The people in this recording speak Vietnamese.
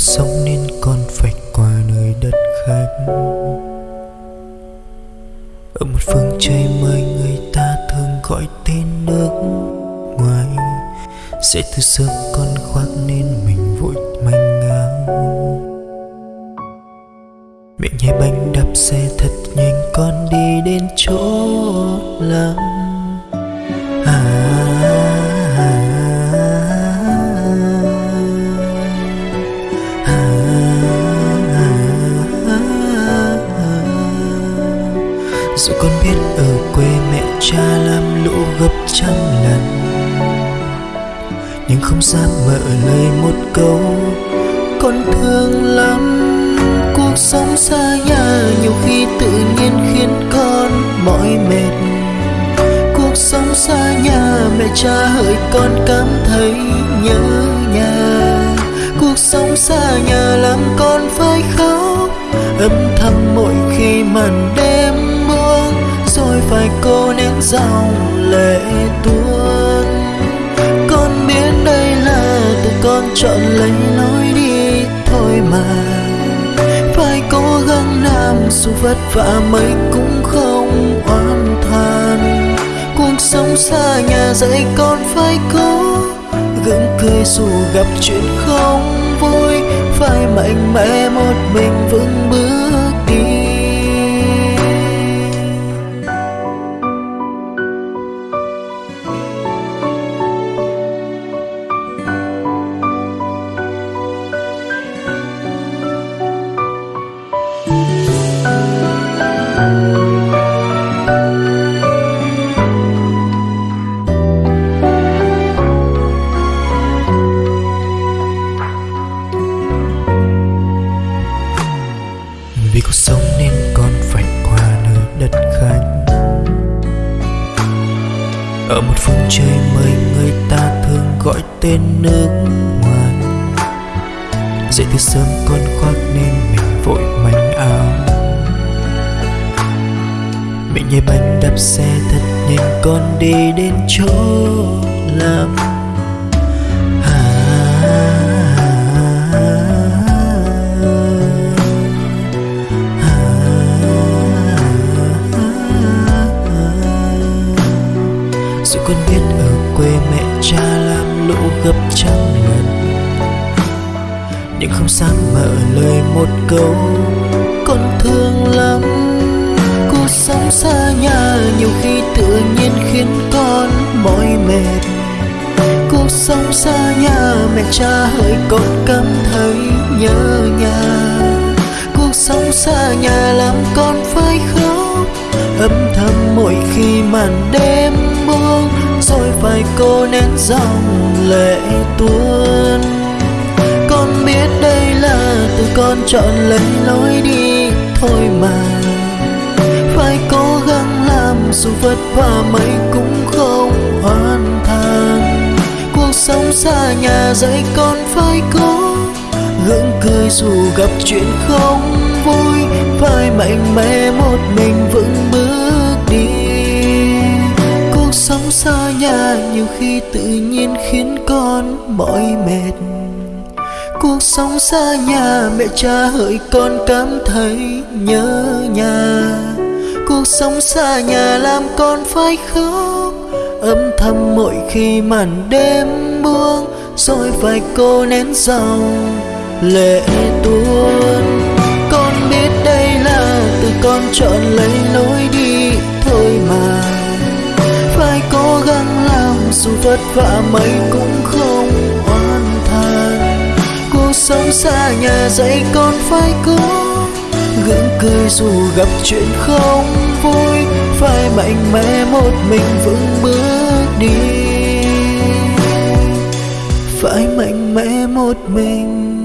sống nên con phải qua nơi đất khách ở một phương trời mới, người ta thường gọi tên nước ngoài. Sẽ từ sớm con khoác nên mình vội manh áo miệng nhai bánh đạp xe thật nhanh, con đi đến chỗ lắm dù con biết ở quê mẹ cha làm lũ gấp trăm lần, nhưng không dám mở lời một câu. Con thương lắm, cuộc sống xa nhà nhiều khi tự nhiên khiến con mỏi mệt. Cuộc sống xa nhà, mẹ cha hỡi con cảm thấy nhớ nhà. Cuộc sống xa nhà làm con phải khóc, âm thầm mỗi khi màn đêm cô nén dòng lệ tuôn. Con biết đây là tự con chọn lấy lối đi thôi mà. Phải cố gắng làm dù vất vả mấy cũng không oan than cuộc sống xa nhà dạy con phải cố gượng cười dù gặp chuyện không vui. Phải mạnh mẽ một mình vững bước. Ở một phương trời mới người ta thường gọi tên nước ngoài. Dậy từ sớm con khoác nên mình vội manh áo. Mình nhảy bánh đạp xe thật nhanh, con đi đến chỗ làm gấp trăm lần. Nhưng không dám mở lời một câu, con thương lắm cuộc sống xa nhà. Nhiều khi tự nhiên khiến con mỏi mệt. Cuộc sống xa nhà, mẹ cha hỡi con cảm thấy nhớ nhà. Cuộc sống xa nhà làm con phải khóc. Âm thầm mỗi khi màn đêm buông phải cô nén dòng lệ tuôn. Con biết đây là từ con chọn lấy lối đi thôi mà. Phải cố gắng làm dù vất vả mấy cũng không hoàn thành. Cuộc sống xa nhà dạy con phải cố gượng cười dù gặp chuyện không vui. Phải mạnh mẽ tự nhiên khiến con mỏi mệt. Cuộc sống xa nhà, mẹ cha hỡi con cảm thấy nhớ nhà. Cuộc sống xa nhà làm con phải khóc, âm thầm mỗi khi màn đêm buông, rồi phải cô nén dòng lệ tuôn. Con biết đây là từ con chọn lấy lối đi dù vất vả mấy cũng không oan than. Cuộc sống xa nhà dạy con phải cố gượng cười dù gặp chuyện không vui. Phải mạnh mẽ một mình vững bước đi. Phải mạnh mẽ một mình